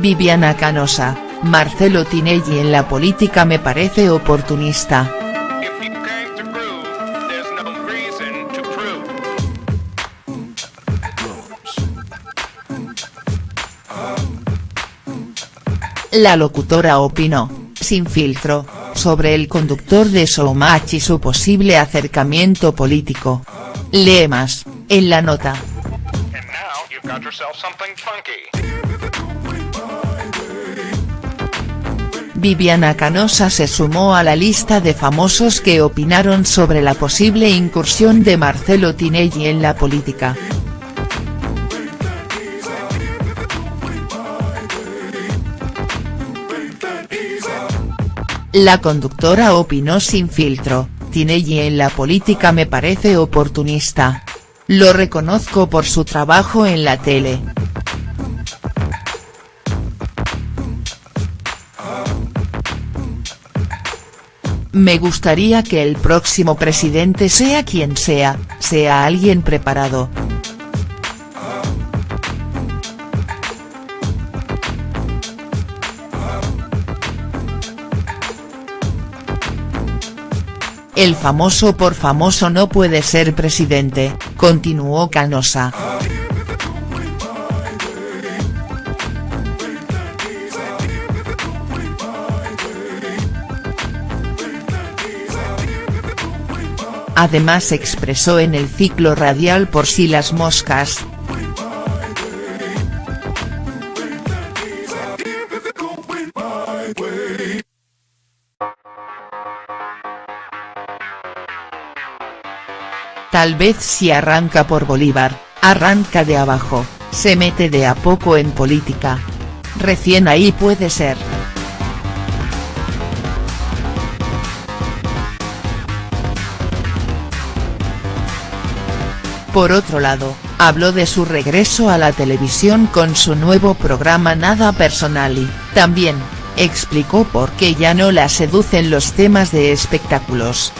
Viviana Canosa, Marcelo Tinelli en la política me parece oportunista. La locutora opinó, sin filtro, sobre el conductor de Showmatch y su posible acercamiento político. Lee más, en la nota. Viviana Canosa se sumó a la lista de famosos que opinaron sobre la posible incursión de Marcelo Tinelli en la política. La conductora opinó sin filtro, Tinelli en la política me parece oportunista. Lo reconozco por su trabajo en la tele. Me gustaría que el próximo presidente sea quien sea, sea alguien preparado. El famoso por famoso no puede ser presidente, continuó Canosa. Además expresó en el ciclo radial por si las moscas, Tal vez si arranca por Bolívar, arranca de abajo, se mete de a poco en política. Recién ahí puede ser. Por otro lado, habló de su regreso a la televisión con su nuevo programa Nada Personal y, también, explicó por qué ya no la seducen los temas de espectáculos.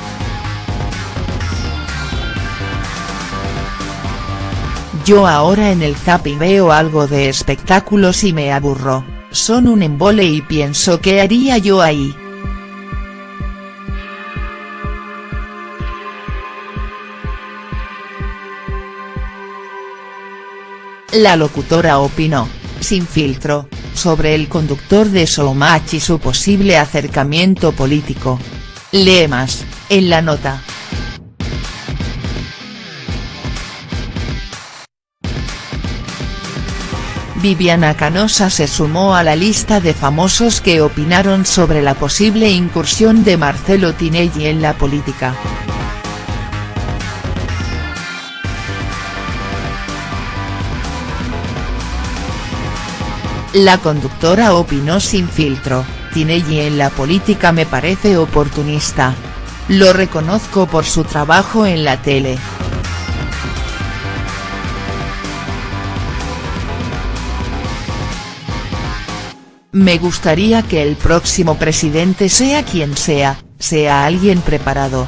Yo ahora en el zapping veo algo de espectáculos y me aburro, son un embole y pienso qué haría yo ahí. La locutora opinó, sin filtro, sobre el conductor de Showmatch y su posible acercamiento político. Lee más, en la nota. Viviana Canosa se sumó a la lista de famosos que opinaron sobre la posible incursión de Marcelo Tinelli en la política. La conductora opinó sin filtro, Tinelli en la política me parece oportunista. Lo reconozco por su trabajo en la tele. Me gustaría que el próximo presidente sea quien sea, sea alguien preparado.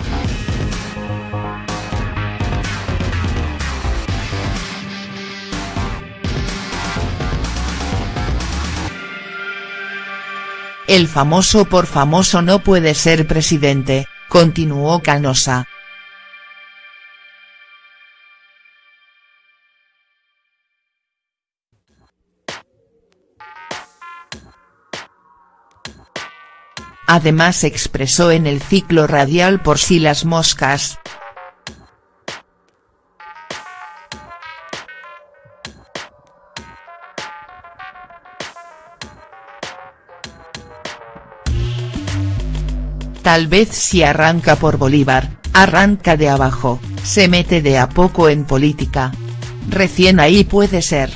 El famoso por famoso no puede ser presidente, continuó Canosa. Además expresó en el ciclo radial por si las moscas. Tal vez si arranca por Bolívar, arranca de abajo, se mete de a poco en política. Recién ahí puede ser.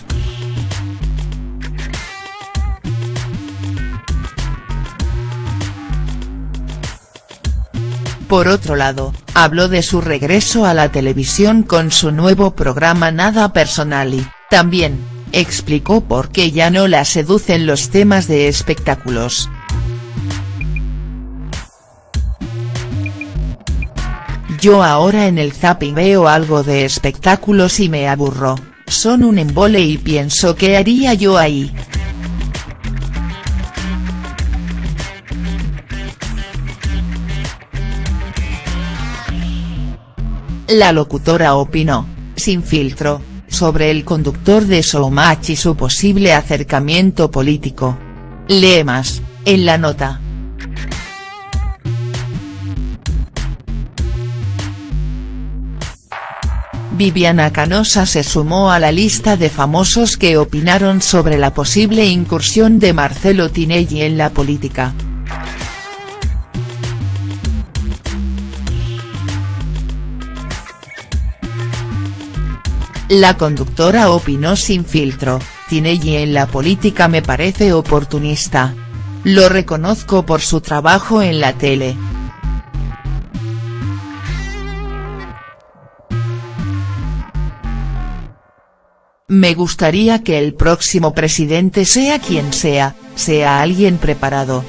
Por otro lado, habló de su regreso a la televisión con su nuevo programa Nada Personal y, también, explicó por qué ya no la seducen los temas de espectáculos. Yo ahora en el zapping veo algo de espectáculos y me aburro, son un embole y pienso qué haría yo ahí. La locutora opinó, sin filtro, sobre el conductor de Showmatch y su posible acercamiento político. Lee más, en la nota. Viviana Canosa se sumó a la lista de famosos que opinaron sobre la posible incursión de Marcelo Tinelli en la política. La conductora opinó sin filtro, Tinelli en la política me parece oportunista. Lo reconozco por su trabajo en la tele. Me gustaría que el próximo presidente sea quien sea, sea alguien preparado.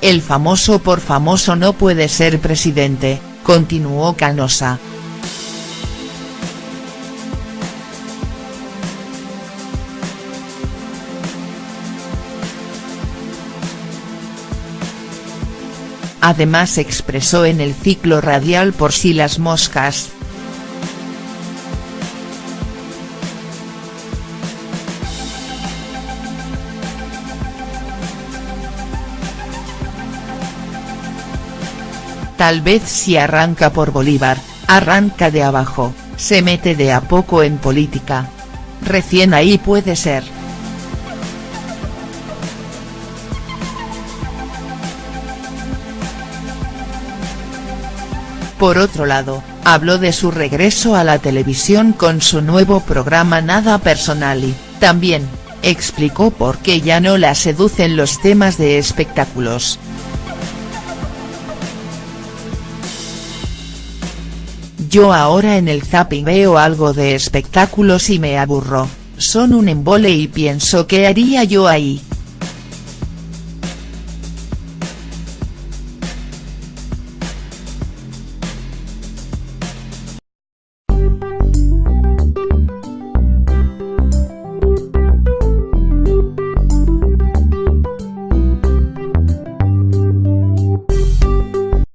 El famoso por famoso no puede ser presidente, continuó Canosa. Además expresó en el ciclo radial Por si las moscas. Tal vez si arranca por Bolívar, arranca de abajo, se mete de a poco en política. Recién ahí puede ser. Por otro lado, habló de su regreso a la televisión con su nuevo programa Nada Personal y, también, explicó por qué ya no la seducen los temas de espectáculos. Yo ahora en el zapping veo algo de espectáculos y me aburro, son un embole y pienso qué haría yo ahí.